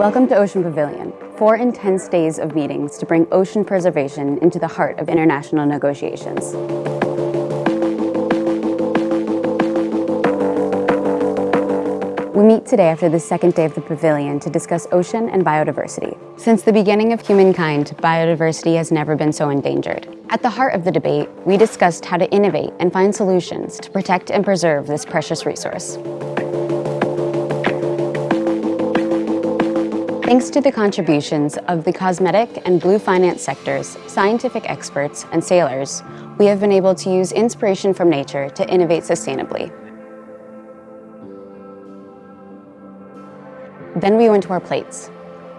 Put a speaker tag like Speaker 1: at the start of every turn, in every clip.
Speaker 1: Welcome to Ocean Pavilion, four intense days of meetings to bring ocean preservation into the heart of international negotiations. We meet today after the second day of the pavilion to discuss ocean and biodiversity. Since the beginning of humankind, biodiversity has never been so endangered. At the heart of the debate, we discussed how to innovate and find solutions to protect and preserve this precious resource. Thanks to the contributions of the cosmetic and blue finance sectors, scientific experts, and sailors, we have been able to use inspiration from nature to innovate sustainably. Then we went to our plates.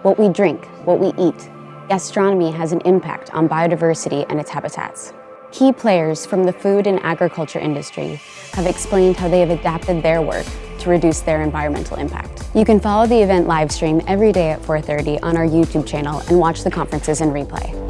Speaker 1: What we drink, what we eat. Gastronomy has an impact on biodiversity and its habitats. Key players from the food and agriculture industry have explained how they have adapted their work to reduce their environmental impact. You can follow the event live stream every day at 4.30 on our YouTube channel and watch the conferences in replay.